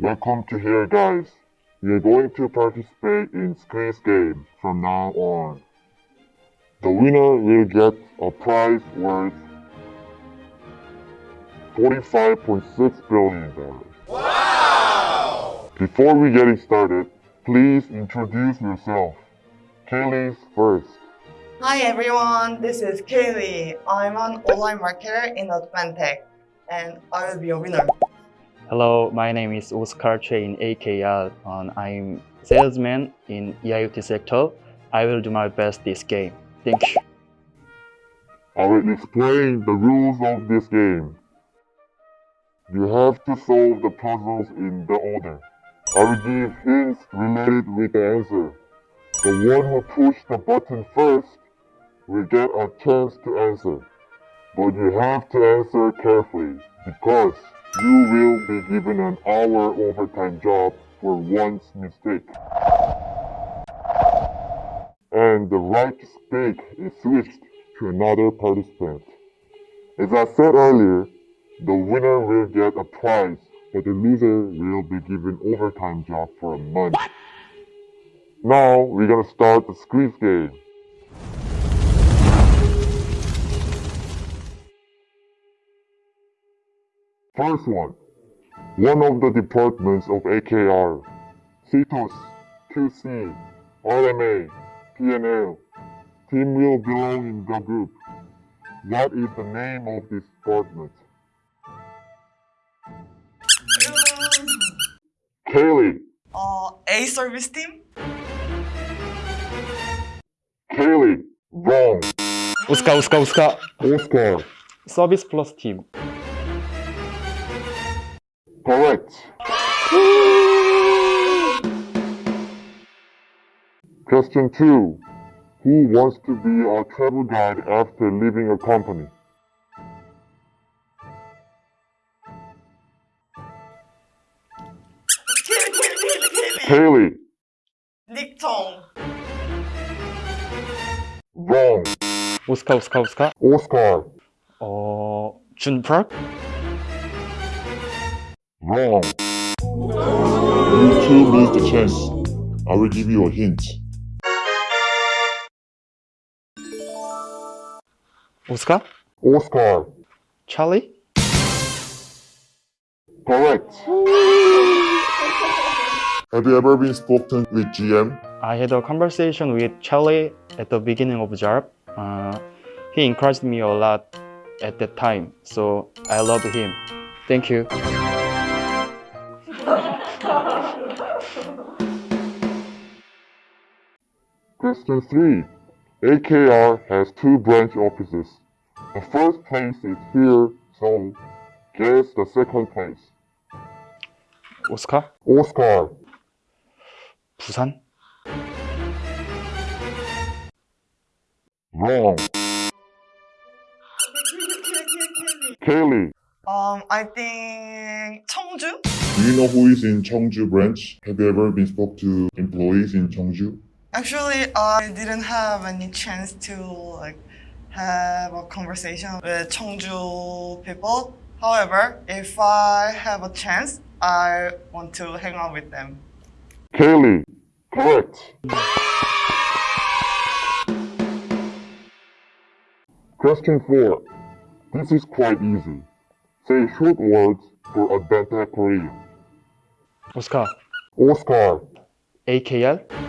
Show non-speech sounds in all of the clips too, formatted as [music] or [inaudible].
Welcome to here, guys. We are going to participate in Squeeze Game from now on. The winner will get a prize worth $45.6 billion. Wow! Before we getting started, please introduce yourself. Kaylee's first. Hi everyone, this is Kaylee. I'm an online marketer in Advantech and I will be a winner. Hello, my name is Oscar Choi in AKR and I'm salesman in IoT sector. I will do my best this game. Thank you. I will explain the rules of this game. You have to solve the puzzles in the order. I will give hints related with the answer. The one who pushed the button first will get a chance to answer. But you have to answer carefully because you will be given an hour overtime job for one mistake. And the right to speak is switched to another participant. As I said earlier, the winner will get a prize, but the loser will be given overtime job for a month. Now we're gonna start the squeeze game. First one, one of the departments of AKR, CTOs, QC, RMA, PNL, team will belong in the group. What is the name of this department? Kaylee. Uh, A service team? Kaylee, wrong. Uska, uska, uska. Oscar. Service plus team. 플러스 팀. Correct. Question 2. Who wants to be a travel guide after leaving a company? Kaylee, Kaylee, Kaylee, Kaylee. Kaylee. Nick Tong. Wrong. 오스카, 오스카, 오스카. Oscar. 어, 준 프락? Wrong. You two lose the chance. I will give you a hint. Oscar? Oscar. Charlie? Correct. Have you ever been spoken with GM? I had a conversation with Charlie at the beginning of job. Uh, he encouraged me a lot at that time, so I love him. Thank you. Question 3. AKR has two branch offices. The first place is here, so guess the second place. 오스카? Oscar. 부산? Wrong. Kaylee, [laughs] Kaylee, Kaylee. Kaylee. Um, I think 청주? Do you know who is in Cheongju branch? Have you ever been spoke to employees in Cheongju? Actually, I didn't have any chance to like have a conversation with Cheongju people. However, if I have a chance, I want to hang out with them. Kaylee, correct. Question 4. This is quite easy. Say short words for Advantech Korea. Oscar. Oscar. AKL.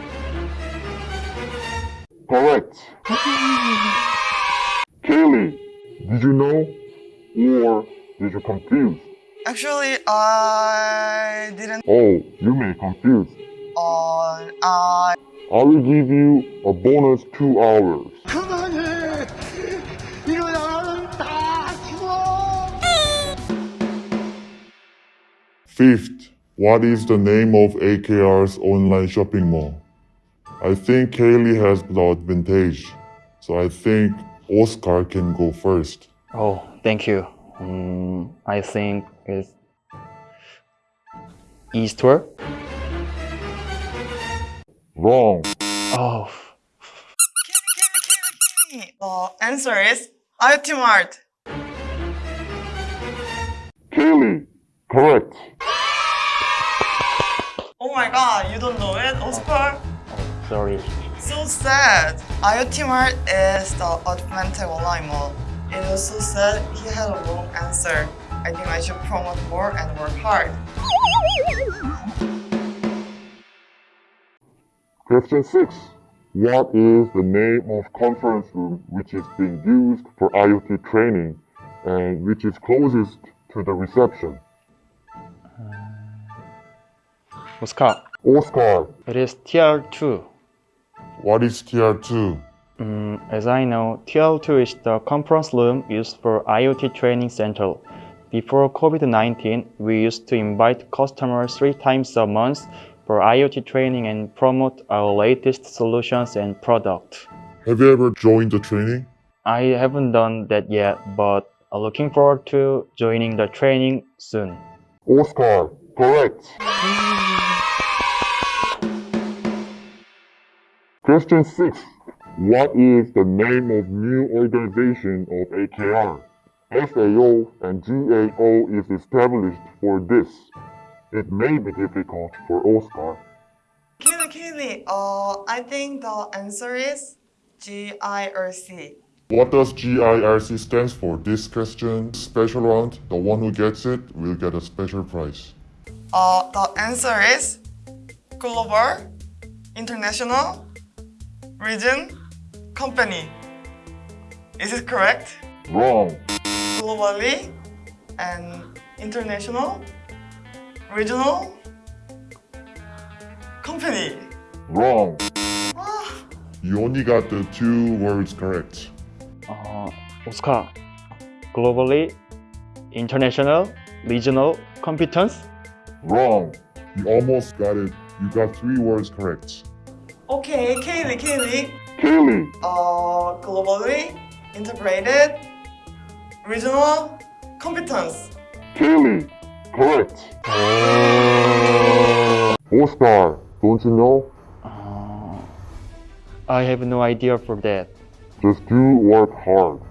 Correct. Kaylee, did you know or did you confuse? Actually, I didn't. Oh, you may confuse. Uh, I. I will give you a bonus two hours. Eh? Fifth, what is the name of AKR's online shopping mall? I think Kaylee has the advantage, so I think Oscar can go first. Oh, thank you. Um, I think it's Eastward? Wrong. Oh, The answer is IoT Mart. Kaylee, correct. Oh my god, you don't know it, Oscar? Sorry. So sad. IoT Mart is the Advantech online mall. It also said he had a wrong answer. I think I should promote more and work hard. Question 6. What is the name of conference room which is being used for IoT training and which is closest to the reception? Oscar, Oscar. it is TR2. What is TR2? Mm, as I know, TR2 is the conference room used for IoT training center. Before COVID-19, we used to invite customers three times a month for IoT training and promote our latest solutions and products. Have you ever joined the training? I haven't done that yet, but I'm looking forward to joining the training soon. Oscar. Correct. Question 6. What is the name of new organization of AKR? SAO and GAO is established for this. It may be difficult for Oscar. Kaylee, Kaylee, uh, I think the answer is GIRC. What does GIRC stands for? This question, special round, the one who gets it will get a special prize. Uh, the answer is global, international, region, company. Is it correct? Wrong. Globally and international, regional, company. Wrong. Ah, You only got the two words correct. Uh, Oscar, globally, international, regional competence. Wrong. You almost got it. You got three words correct. Okay, Kaylee, Kaylee. Kaylee. Uh, globally, integrated, regional, competence. Kaylee. Correct. Oscar, don't you know? Uh, I have no idea for that. Just do work hard.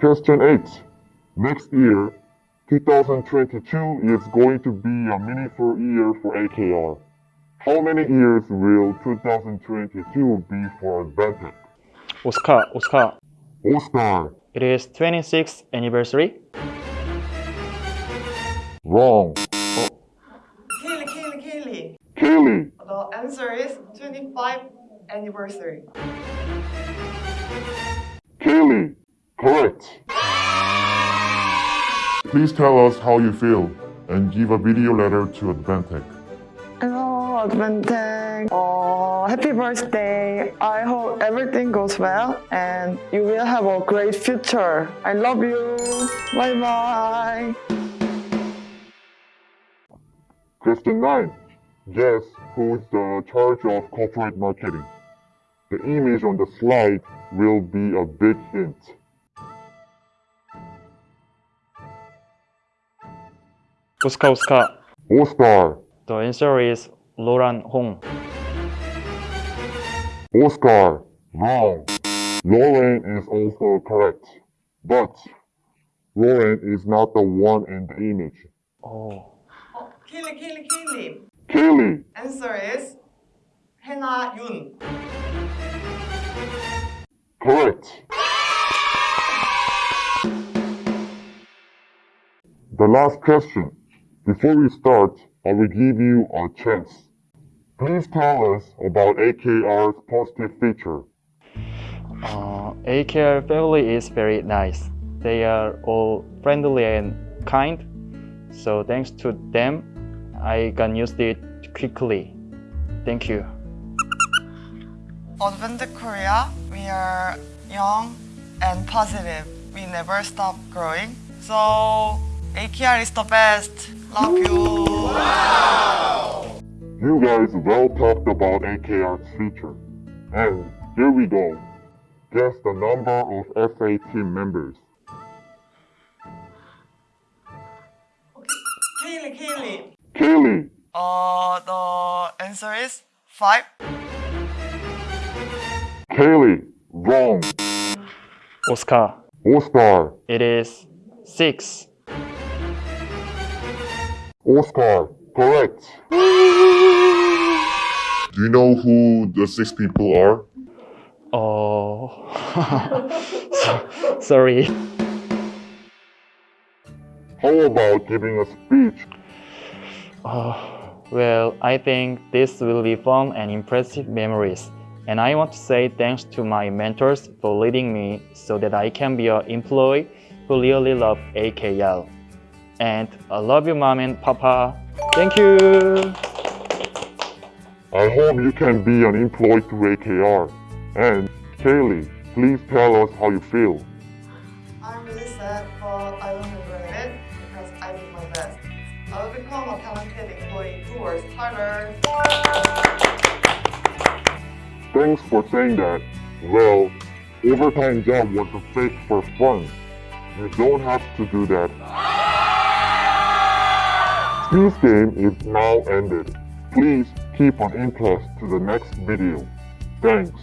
Question 8. Next year, 2022 is going to be a meaningful year for AKR. How many years will 2022 be for Advantech? Oscar, Oscar, Oscar. it is 26th anniversary. Wrong. Kaylee, Kaylee, Kaylee. Kaylee. The answer is 25 anniversary. Kaylee. Correct. Please tell us how you feel and give a video letter to Advantech. Hello, Advantech. Oh, happy birthday. I hope everything goes well and you will have a great future. I love you. Bye bye. Question 9. Guess who's the charge of corporate marketing? The image on the slide will be a big hint. Oscar, Oscar, Oscar. the answer is Lauren Hong. Oscar. Wrong. Lauren is also correct. But Lauren is not the one in the image. Oh, Oh, Kaylee, Kaylee, Kaylee. Kaylee. Answer is Hena Yun. Correct. The last question. Before we start, I will give you a chance. Please tell us about AKR's positive feature. uh, AKR family is very nice. They are all friendly and kind. So thanks to them, I can use it quickly. Thank you. Advantech Korea, we are young and positive. We never stop growing. So AKR is the best. Love you. You guys well talked about AKR's feature. And here we go. Guess the number of FA team members. Kaylee, Kaylee. Kaylee. Uh, the answer is five. Kaylee. Wrong. Oscar, Oscar. it is six. Oscar, correct. [laughs] Do you know who the six people are? Oh, [laughs] sorry. How about giving a speech? Oh, well, I think this will be fun and impressive memories. And I want to say thanks to my mentors for leading me so that I can be an employee who really love AKL. And I love you, mom and papa. Thank you. I hope you can be an employee to AKR. And Kaylee, please tell us how you feel. I'm really sad, but I don't regret it because I did my best. I will become a talented employee who works harder. Thanks for saying that. Well, overtime job was a fake for fun. You don't have to do that. This game is now ended. Please keep on interest to the next video. Thanks.